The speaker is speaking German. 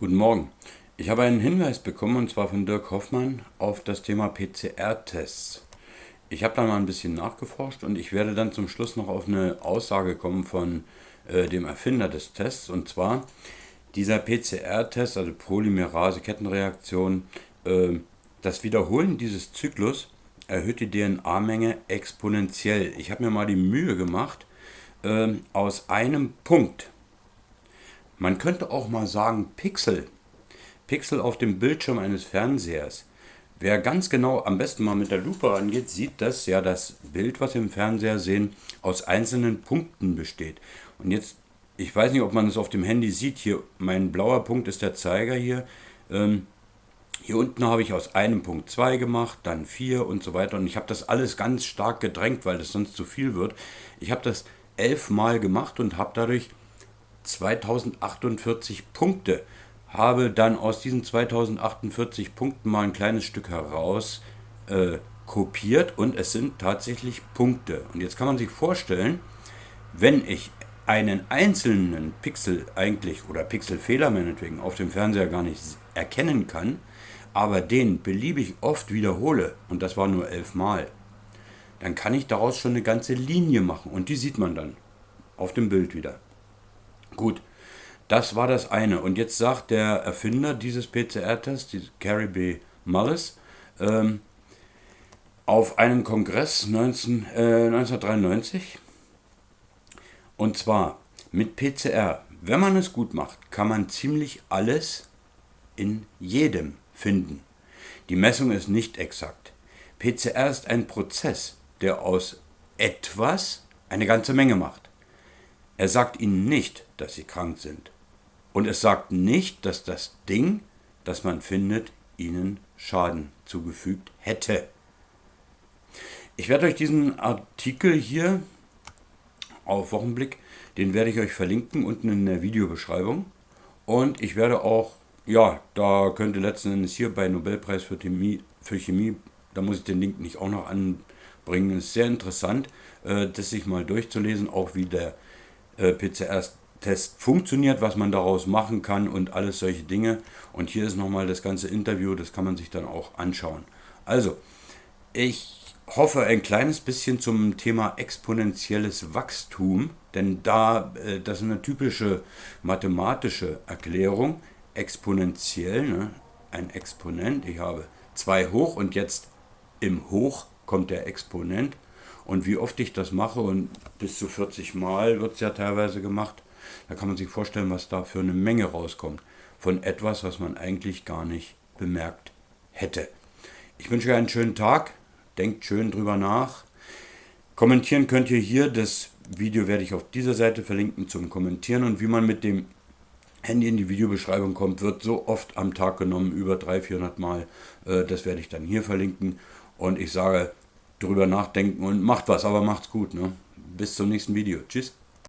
Guten Morgen. Ich habe einen Hinweis bekommen, und zwar von Dirk Hoffmann, auf das Thema PCR-Tests. Ich habe da mal ein bisschen nachgeforscht und ich werde dann zum Schluss noch auf eine Aussage kommen von äh, dem Erfinder des Tests. Und zwar, dieser PCR-Test, also Polymerase-Kettenreaktion, äh, das Wiederholen dieses Zyklus erhöht die DNA-Menge exponentiell. Ich habe mir mal die Mühe gemacht, äh, aus einem Punkt, man könnte auch mal sagen Pixel, Pixel auf dem Bildschirm eines Fernsehers. Wer ganz genau am besten mal mit der Lupe rangeht, sieht, dass ja das Bild, was wir im Fernseher sehen, aus einzelnen Punkten besteht. Und jetzt, ich weiß nicht, ob man es auf dem Handy sieht, hier mein blauer Punkt ist der Zeiger hier. Ähm, hier unten habe ich aus einem Punkt 2 gemacht, dann 4 und so weiter. Und ich habe das alles ganz stark gedrängt, weil das sonst zu viel wird. Ich habe das elfmal gemacht und habe dadurch 2048 Punkte habe dann aus diesen 2048 Punkten mal ein kleines Stück heraus äh, kopiert und es sind tatsächlich Punkte. Und jetzt kann man sich vorstellen, wenn ich einen einzelnen Pixel eigentlich oder Pixelfehler meinetwegen auf dem Fernseher gar nicht erkennen kann, aber den beliebig oft wiederhole, und das war nur elfmal, dann kann ich daraus schon eine ganze Linie machen und die sieht man dann auf dem Bild wieder. Gut, das war das eine. Und jetzt sagt der Erfinder dieses PCR-Tests, Carrie B. Mullis, ähm, auf einem Kongress 19, äh, 1993, und zwar mit PCR, wenn man es gut macht, kann man ziemlich alles in jedem finden. Die Messung ist nicht exakt. PCR ist ein Prozess, der aus etwas eine ganze Menge macht. Er sagt ihnen nicht, dass sie krank sind. Und es sagt nicht, dass das Ding, das man findet, ihnen Schaden zugefügt hätte. Ich werde euch diesen Artikel hier auf Wochenblick, den werde ich euch verlinken unten in der Videobeschreibung. Und ich werde auch, ja, da könnte letzten Endes hier bei Nobelpreis für Chemie, für Chemie da muss ich den Link nicht auch noch anbringen. Ist sehr interessant, äh, das sich mal durchzulesen, auch wie der PCR-Test funktioniert, was man daraus machen kann und alles solche Dinge. Und hier ist nochmal das ganze Interview, das kann man sich dann auch anschauen. Also, ich hoffe ein kleines bisschen zum Thema exponentielles Wachstum, denn da, äh, das ist eine typische mathematische Erklärung, exponentiell, ne? ein Exponent, ich habe 2 hoch und jetzt im Hoch kommt der Exponent und wie oft ich das mache, und bis zu 40 Mal wird es ja teilweise gemacht, da kann man sich vorstellen, was da für eine Menge rauskommt. Von etwas, was man eigentlich gar nicht bemerkt hätte. Ich wünsche euch einen schönen Tag. Denkt schön drüber nach. Kommentieren könnt ihr hier. Das Video werde ich auf dieser Seite verlinken zum Kommentieren. Und wie man mit dem Handy in die Videobeschreibung kommt, wird so oft am Tag genommen, über 300, 400 Mal. Äh, das werde ich dann hier verlinken. Und ich sage, drüber nachdenken und macht was, aber macht's gut. Ne? Bis zum nächsten Video. Tschüss.